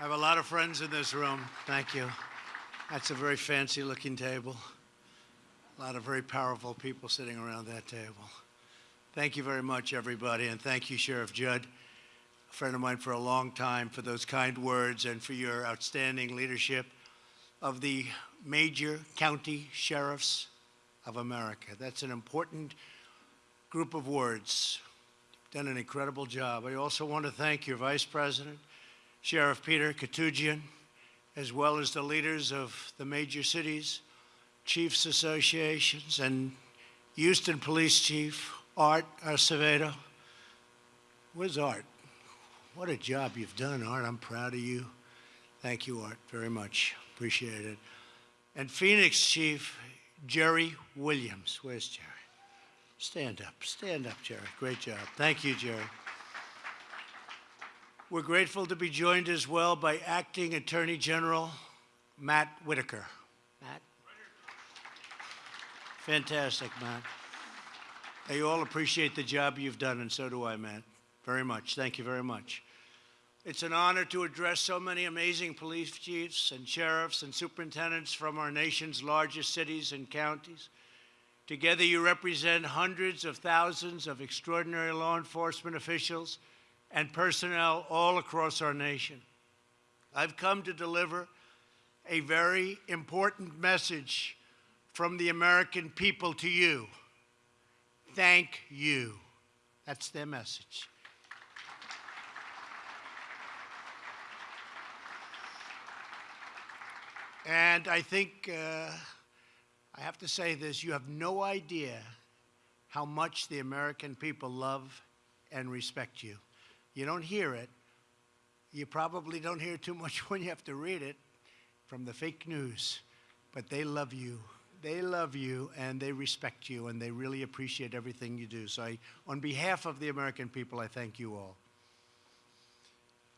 I have a lot of friends in this room. Thank you. That's a very fancy looking table. A lot of very powerful people sitting around that table. Thank you very much, everybody, and thank you, Sheriff Judd, a friend of mine for a long time, for those kind words and for your outstanding leadership of the major county sheriffs of America. That's an important group of words. You've done an incredible job. I also want to thank your Vice President, Sheriff Peter Koutoujian, as well as the leaders of the major cities, chiefs associations, and Houston Police Chief Art Acevedo. Where's Art? What a job you've done, Art. I'm proud of you. Thank you, Art, very much. Appreciate it. And Phoenix Chief Jerry Williams. Where's Jerry? Stand up. Stand up, Jerry. Great job. Thank you, Jerry. We're grateful to be joined as well by Acting Attorney General Matt Whitaker. Matt? Fantastic, Matt. They all appreciate the job you've done, and so do I, Matt. Very much. Thank you very much. It's an honor to address so many amazing police chiefs and sheriffs and superintendents from our nation's largest cities and counties. Together, you represent hundreds of thousands of extraordinary law enforcement officials and personnel all across our nation. I've come to deliver a very important message from the American people to you. Thank you. That's their message. And I think uh, I have to say this you have no idea how much the American people love and respect you. You don't hear it. You probably don't hear too much when you have to read it from the fake news, but they love you. They love you and they respect you and they really appreciate everything you do. So, I, on behalf of the American people, I thank you all.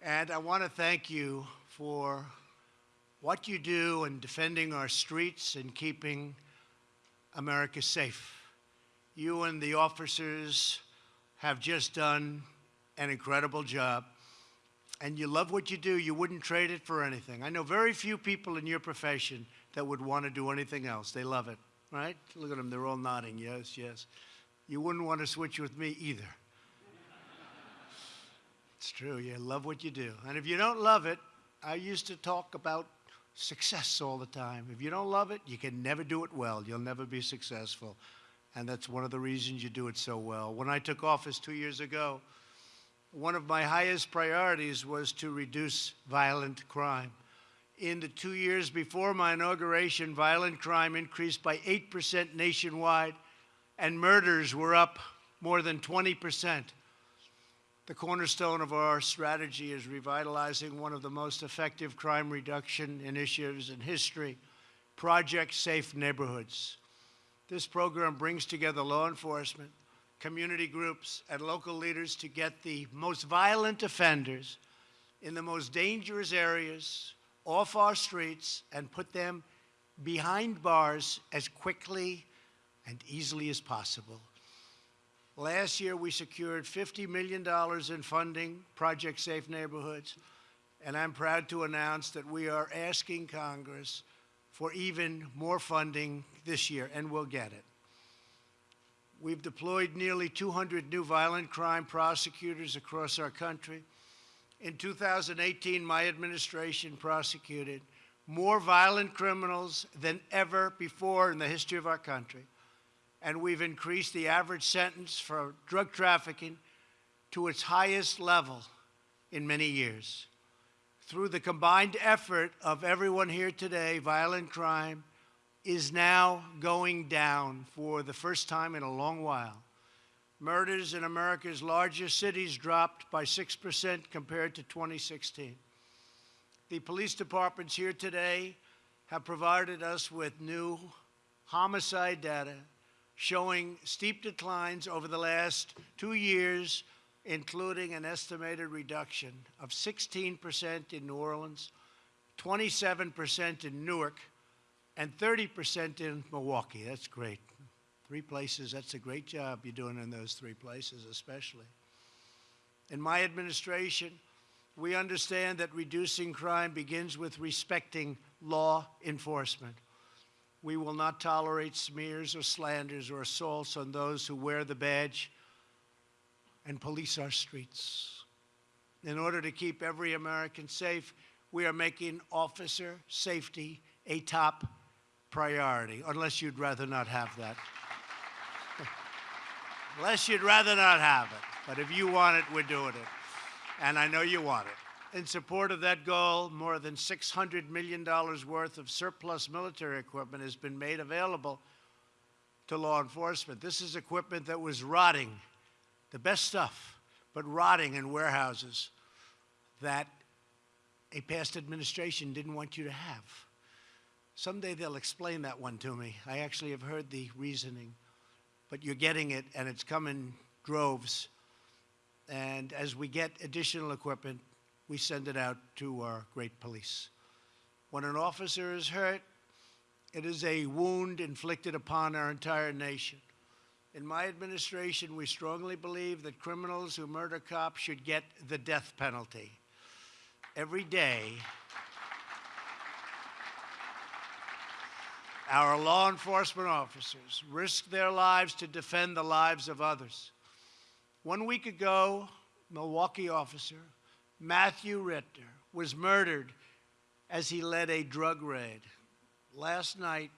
And I want to thank you for what you do in defending our streets and keeping America safe. You and the officers have just done an incredible job. And you love what you do, you wouldn't trade it for anything. I know very few people in your profession that would want to do anything else. They love it, right? Look at them, they're all nodding. Yes, yes. You wouldn't want to switch with me either. it's true, you love what you do. And if you don't love it, I used to talk about success all the time. If you don't love it, you can never do it well. You'll never be successful. And that's one of the reasons you do it so well. When I took office two years ago, one of my highest priorities was to reduce violent crime. In the two years before my inauguration, violent crime increased by 8% nationwide, and murders were up more than 20%. The cornerstone of our strategy is revitalizing one of the most effective crime reduction initiatives in history, Project Safe Neighborhoods. This program brings together law enforcement, community groups, and local leaders to get the most violent offenders in the most dangerous areas off our streets and put them behind bars as quickly and easily as possible. Last year, we secured $50 million in funding, Project Safe Neighborhoods, and I'm proud to announce that we are asking Congress for even more funding this year, and we'll get it. We've deployed nearly 200 new violent crime prosecutors across our country. In 2018, my administration prosecuted more violent criminals than ever before in the history of our country and we've increased the average sentence for drug trafficking to its highest level in many years. Through the combined effort of everyone here today, violent crime is now going down for the first time in a long while. Murders in America's largest cities dropped by 6% compared to 2016. The police departments here today have provided us with new homicide data showing steep declines over the last two years, including an estimated reduction of 16% in New Orleans, 27% in Newark, and 30% in Milwaukee. That's great. Three places, that's a great job you're doing in those three places, especially. In my administration, We understand that reducing crime begins with respecting law enforcement. We will not tolerate smears or slanders or assaults on those who wear the badge and police our streets. In order to keep every American safe, we are making officer safety a top priority, unless you'd rather not have that. unless you'd rather not have it. But if you want it, we're doing it. And I know you want it. In support of that goal, more than $600 million worth of surplus military equipment has been made available to law enforcement. This is equipment that was rotting, the best stuff, but rotting in warehouses that a past administration didn't want you to have. Someday they'll explain that one to me. I actually have heard the reasoning, but you're getting it, and it's come in droves. And as we get additional equipment, we send it out to our great police. When an officer is hurt, it is a wound inflicted upon our entire nation. In my administration, we strongly believe that criminals who murder cops should get the death penalty. Every day, our law enforcement officers risk their lives to defend the lives of others. One week ago, Milwaukee officer Matthew Rittner was murdered as he led a drug raid. Last night,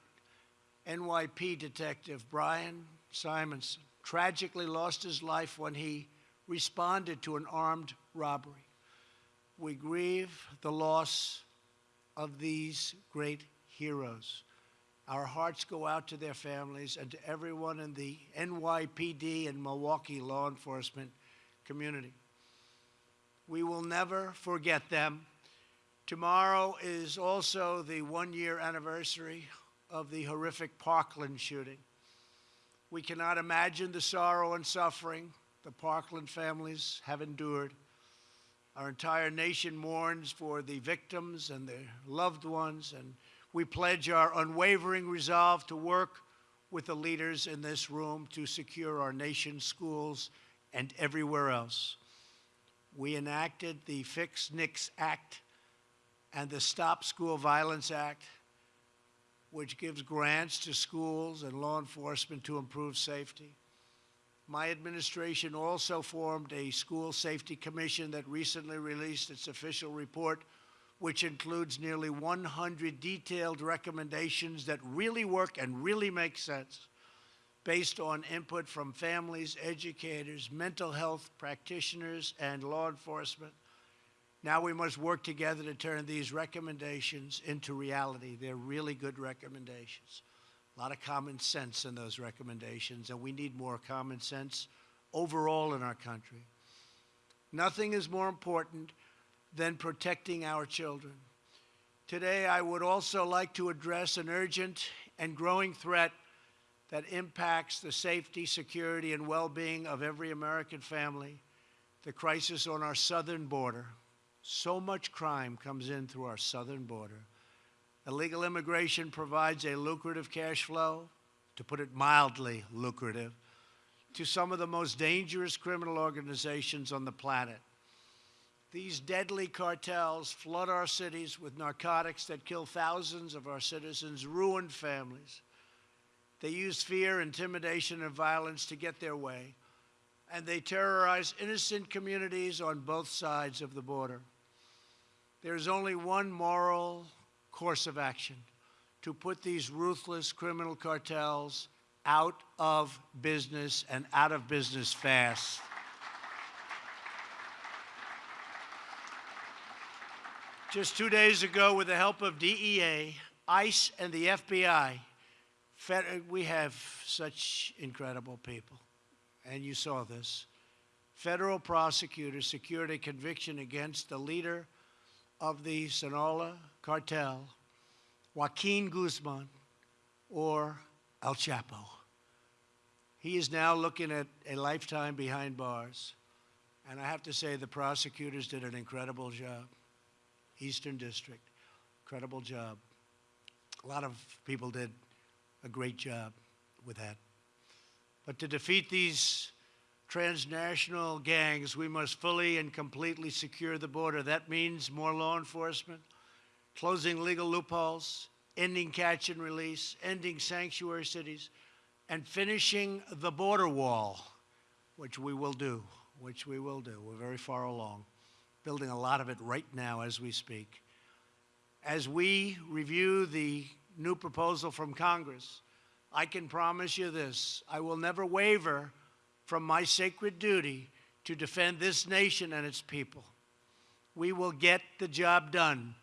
NYP detective Brian Simonsen tragically lost his life when he responded to an armed robbery. We grieve the loss of these great heroes. Our hearts go out to their families and to everyone in the NYPD and Milwaukee law enforcement community. We will never forget them. Tomorrow is also the one year anniversary of the horrific Parkland shooting. We cannot imagine the sorrow and suffering the Parkland families have endured. Our entire nation mourns for the victims and their loved ones, and we pledge our unwavering resolve to work with the leaders in this room to secure our nation's schools and everywhere else. We enacted the Fix NICS Act and the Stop School Violence Act, which gives grants to schools and law enforcement to improve safety. My administration also formed a school safety commission that recently released its official report, which includes nearly 100 detailed recommendations that really work and really make sense based on input from families, educators, mental health practitioners, and law enforcement. Now we must work together to turn these recommendations into reality. They're really good recommendations. A lot of common sense in those recommendations, and we need more common sense overall in our country. Nothing is more important than protecting our children. Today, I would also like to address an urgent and growing threat that impacts the safety, security, and well being of every American family the crisis on our southern border. So much crime comes in through our southern border. Illegal immigration provides a lucrative cash flow, to put it mildly, lucrative, to some of the most dangerous criminal organizations on the planet. These deadly cartels flood our cities with narcotics that kill thousands of our citizens, ruin families. They use fear, intimidation, and violence to get their way, and they terrorize innocent communities on both sides of the border. There's only one moral course of action to put these ruthless criminal cartels out of business and out of business fast. Just two days ago, with the help of DEA, ICE, and the FBI, uh, we have such incredible people, and you saw this. Federal prosecutors secured a conviction against the leader of the Sinaloa cartel, Joaquin Guzman, or El Chapo. He is now looking at a lifetime behind bars. And I have to say, the prosecutors did an incredible job. Eastern District, incredible job. A lot of people did a great job with that. But to defeat these transnational gangs, we must fully and completely secure the border. That means more law enforcement, closing legal loopholes, ending catch and release, ending sanctuary cities, and finishing the border wall, which we will do, which we will do. We're very far along, building a lot of it right now as we speak. As we review the new proposal from Congress, I can promise you this I will never waver from my sacred duty to defend this nation and its people. We will get the job done.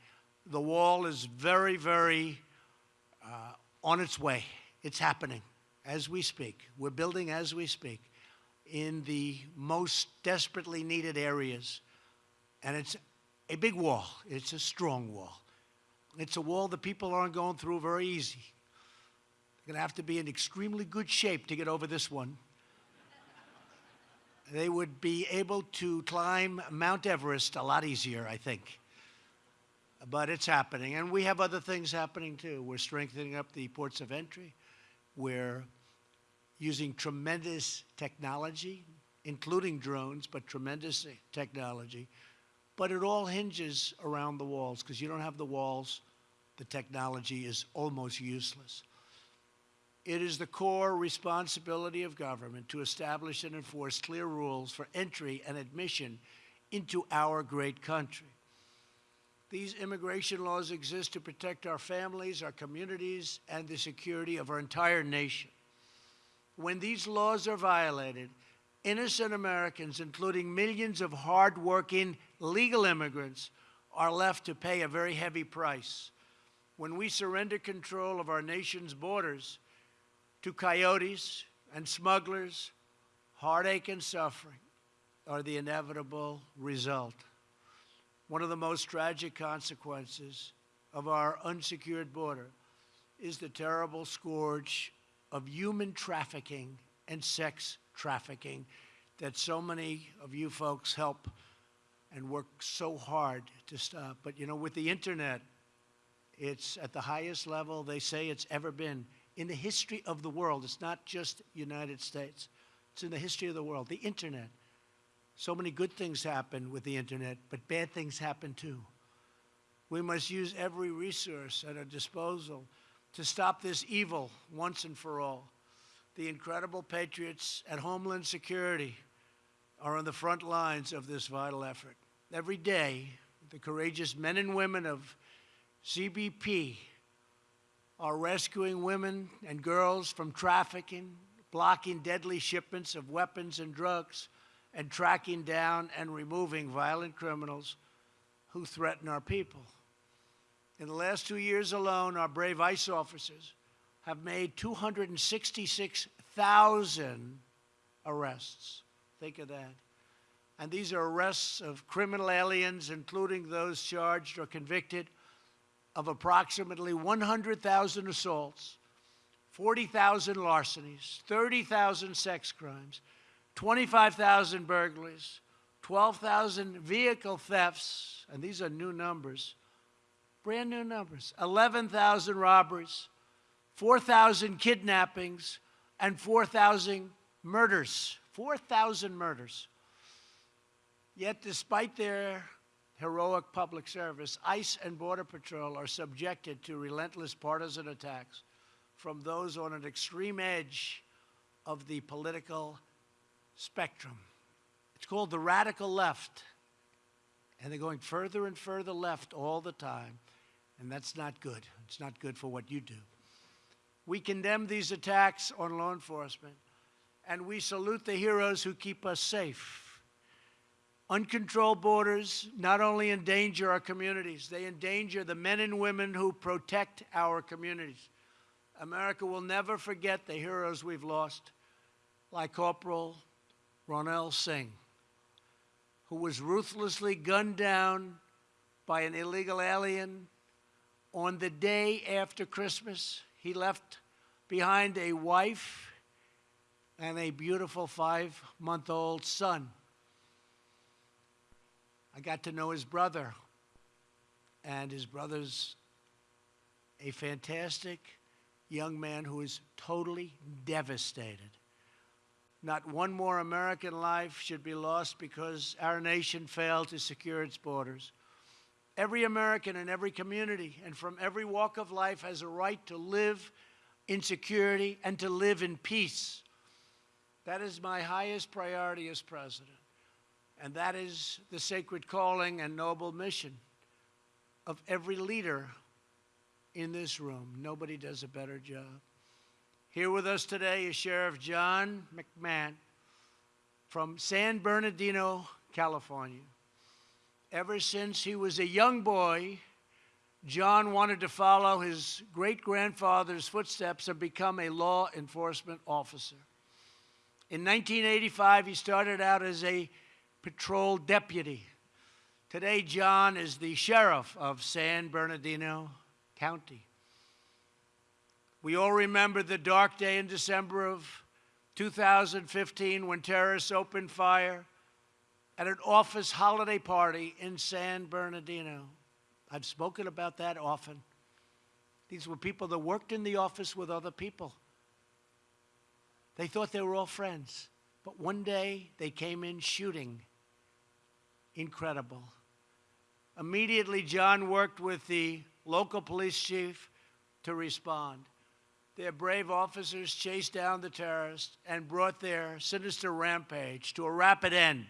The wall is very, very uh, on its way. It's happening as we speak. We're building as we speak in the most desperately needed areas. And it's a big wall, it's a strong wall. It's a wall that people aren't going through very easy. They're going to have to be in extremely good shape to get over this one. they would be able to climb Mount Everest a lot easier, I think. But it's happening. And we have other things happening too. We're strengthening up the ports of entry. We're using tremendous technology, including drones, but tremendous technology. But it all hinges around the walls because you don't have the walls, the technology is almost useless. It is the core responsibility of government to establish and enforce clear rules for entry and admission into our great country. These immigration laws exist to protect our families, our communities, and the security of our entire nation. When these laws are violated, innocent Americans, including millions of hardworking legal immigrants, are left to pay a very heavy price. When we surrender control of our nation's borders to coyotes and smugglers, heartache and suffering are the inevitable result one of the most tragic consequences of our unsecured border is the terrible scourge of human trafficking and sex trafficking that so many of you folks help and work so hard to stop. Uh, but you know, with the internet, it's at the highest level they say it's ever been in the history of the world. It's not just United States. It's in the history of the world. The internet so many good things happen with the internet, but bad things happen too. We must use every resource at our disposal to stop this evil once and for all. The incredible patriots at Homeland Security are on the front lines of this vital effort. Every day, the courageous men and women of CBP are rescuing women and girls from trafficking, blocking deadly shipments of weapons and drugs, and tracking down and removing violent criminals who threaten our people. In the last two years alone, our brave ICE officers have made 266,000 arrests. Think of that. And these are arrests of criminal aliens, including those charged or convicted of approximately 100,000 assaults, 40,000 larcenies, 30,000 sex crimes, 25,000 burglaries, 12,000 vehicle thefts, and these are new numbers, brand new numbers, 11,000 robberies, 4,000 kidnappings, and 4,000 murders. 4,000 murders. Yet, despite their heroic public service, ICE and Border Patrol are subjected to relentless partisan attacks from those on an extreme edge of the political spectrum. It's called the radical left. And they're going further and further left all the time. And that's not good. It's not good for what you do. We condemn these attacks on law enforcement, and we salute the heroes who keep us safe. Uncontrolled borders not only endanger our communities, they endanger the men and women who protect our communities. America will never forget the heroes we've lost, like Corporal Ronil Singh, who was ruthlessly gunned down by an illegal alien on the day after Christmas. He left behind a wife and a beautiful five month old son. I got to know his brother, and his brother's a fantastic young man who is totally devastated Not one more American life should be lost because our nation failed to secure its borders. Every American in every community and from every walk of life has a right to live in security and to live in peace. That is my highest priority as president. And that is the sacred calling and noble mission of every leader in this room. Nobody does a better job. Here with us today is Sheriff John McMahon from San Bernardino, California. Ever since he was a young boy, John wanted to follow his great grandfather's footsteps and become a law enforcement officer. In 1985, he started out as a patrol deputy. Today, John is the sheriff of San Bernardino County. We all remember the dark day in December of 2015 when terrorists opened fire at an office holiday party in San Bernardino. I've spoken about that often. These were people that worked in the office with other people. They thought they were all friends. But one day they came in shooting. Incredible. Immediately, John worked with the local police chief to respond. Their brave officers chased down the terrorists and brought their sinister rampage to a rapid end.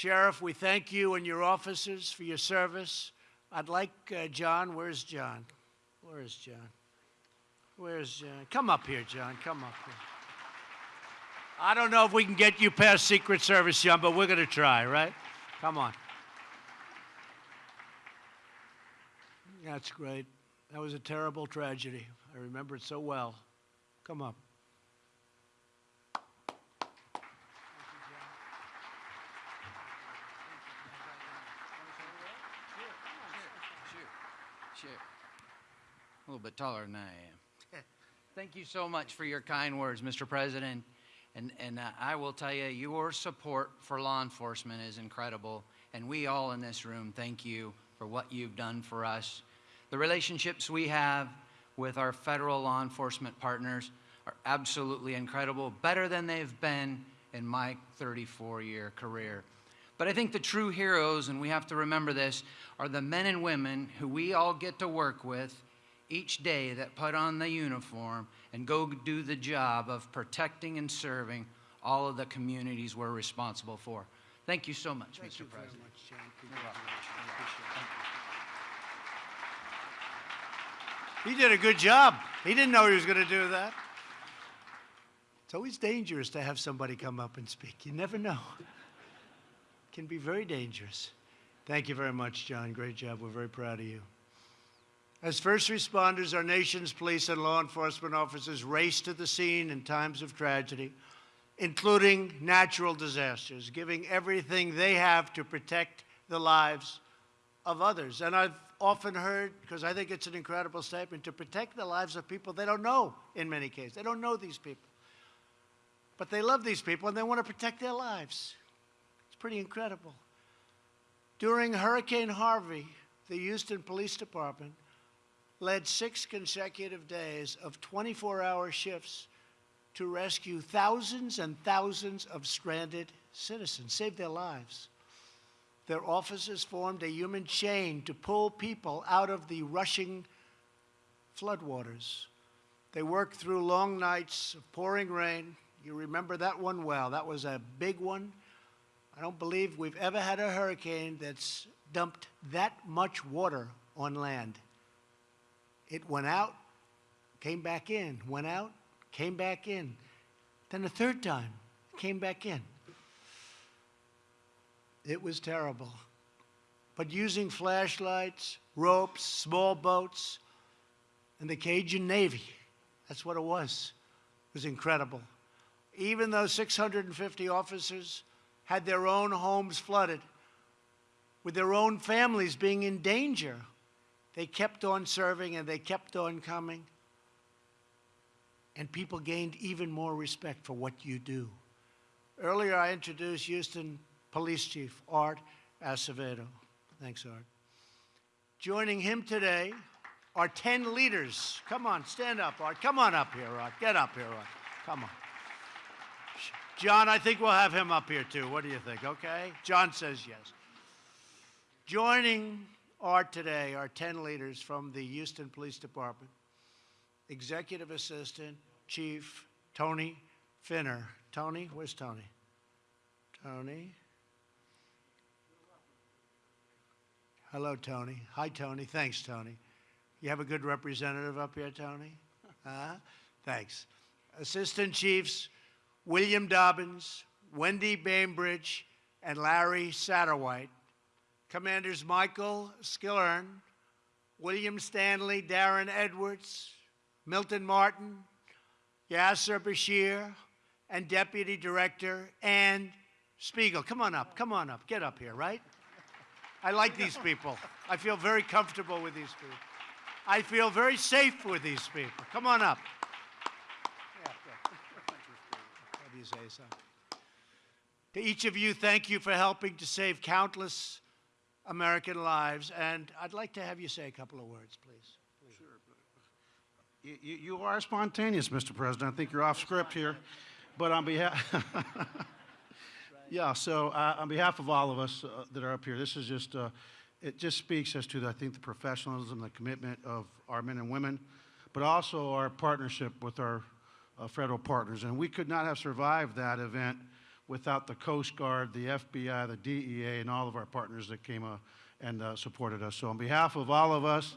Sheriff, we thank you and your officers for your service. I'd like uh, John. Where's John? Where is John? Where's John? Come up here, John. Come up here. I don't know if we can get you past Secret Service, John, but we're going to try, right? Come on. That's great. That was a terrible tragedy. I remember it so well. Come up. Sure. A little bit taller than I am. Thank you so much for your kind words, Mr. President. And, and uh, I will tell you, your support for law enforcement is incredible. And we all in this room thank you for what you've done for us. The relationships we have with our federal law enforcement partners are absolutely incredible, better than they've been in my 34 year career. But I think the true heroes, and we have to remember this, are the men and women who we all get to work with each day that put on the uniform and go do the job of protecting and serving all of the communities we're responsible for. Thank you so much, Thank Mr. you very President. much, John. You're welcome. He did a good job. He didn't know he was going to do that. It's always dangerous to have somebody come up and speak. You never know. It can be very dangerous. Thank you very much, John. Great job. We're very proud of you. As first responders, our nation's police and law enforcement officers race to the scene in times of tragedy, including natural disasters, giving everything they have to protect the lives of others. And I've often heard, because I think it's an incredible statement, to protect the lives of people they don't know in many cases. They don't know these people. But they love these people and they want to protect their lives. It's pretty incredible. During Hurricane Harvey, the Houston Police Department led six consecutive days of 24 hour shifts to rescue thousands and thousands of stranded citizens, save their lives. Their officers formed a human chain to pull people out of the rushing floodwaters. They worked through long nights of pouring rain. You remember that one well. That was a big one. I don't believe we've ever had a hurricane that's dumped that much water on land. It went out, came back in, went out, came back in. Then a third time, came back in. It was terrible. But using flashlights, ropes, small boats, and the Cajun Navy, that's what it was. It was incredible. Even though 650 officers had their own homes flooded, with their own families being in danger, they kept on serving and they kept on coming. And people gained even more respect for what you do. Earlier, I introduced Houston Police Chief Art Acevedo. Thanks, Art. Joining him today are 10 leaders. Come on, stand up, Art. Come on up here, Art. Get up here, Art. Come on. John, I think we'll have him up here too. What do you think? Okay? John says yes. Joining Art today are 10 leaders from the Houston Police Department. Executive Assistant Chief Tony Finner. Tony, where's Tony? Tony. Hello, Tony. Hi, Tony. Thanks, Tony. You have a good representative up here, Tony? Huh? Thanks. Assistant Chiefs William Dobbins, Wendy Baimbridge, and Larry Satterwhite. Commanders Michael Skillern, William Stanley, Darren Edwards, Milton Martin, Yasser Bashir, and Deputy Director Ann Spiegel. Come on up, come on up, get up here, right? I like these people. I feel very comfortable with these people. I feel very safe with these people. Come on up. Yeah, good. What do you say, son? To each of you, thank you for helping to save countless American lives. And I'd like to have you say a couple of words, please. You, you you are spontaneous, Mr. President. I think you're off script here. But on behalf, yeah, so uh, on behalf of all of us uh, that are up here, this is just, uh, it just speaks as to, I think, the professionalism, the commitment of our men and women, but also our partnership with our uh, federal partners. And we could not have survived that event without the Coast Guard, the FBI, the DEA, and all of our partners that came uh, and uh, supported us. So on behalf of all of us,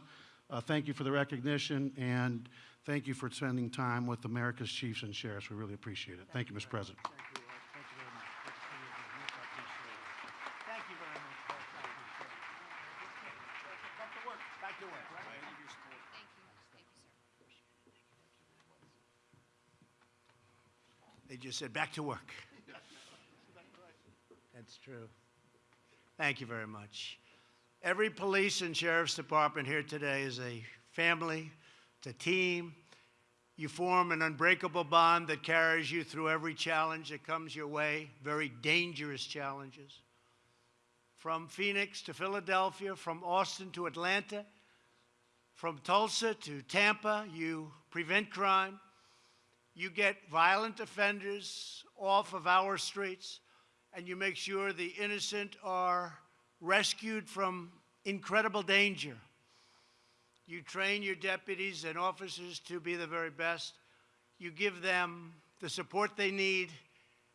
uh, thank you for the recognition, and thank you for spending time with America's chiefs and sheriffs. We really appreciate it. Thank you, Mr. President. Thank you, Thank you very much. Thank you very much. Art. I appreciate it. Back to work. Back to work. Thank you. Thank you, sir. They just said, back to work. That's true. Thank you very much. Every police and sheriff's department here today is a family, it's a team. You form an unbreakable bond that carries you through every challenge that comes your way, very dangerous challenges. From Phoenix to Philadelphia, from Austin to Atlanta, from Tulsa to Tampa, you prevent crime. You get violent offenders off of our streets, and you make sure the innocent are rescued from incredible danger. You train your deputies and officers to be the very best. You give them the support they need,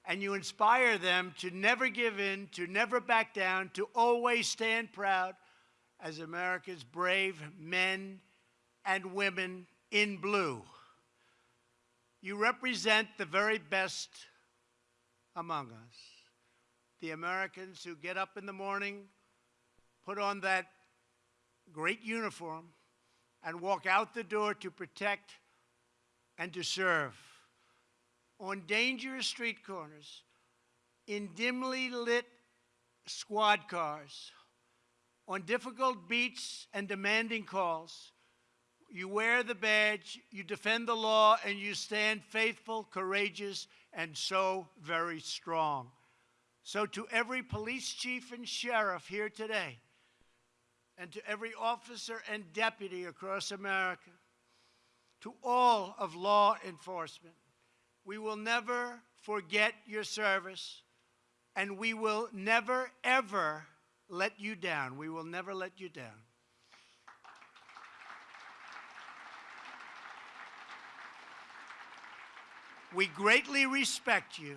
and you inspire them to never give in, to never back down, to always stand proud as America's brave men and women in blue. You represent the very best among us. The Americans who get up in the morning, put on that great uniform, and walk out the door to protect and to serve. On dangerous street corners, in dimly lit squad cars, on difficult beats and demanding calls, you wear the badge, you defend the law, and you stand faithful, courageous, and so very strong. So, to every police chief and sheriff here today, and to every officer and deputy across America, to all of law enforcement, we will never forget your service, and we will never, ever let you down. We will never let you down. We greatly respect you,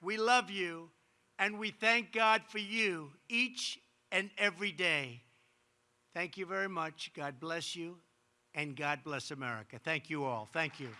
we love you, and we thank God for you each and every day. Thank you very much. God bless you, and God bless America. Thank you all. Thank you.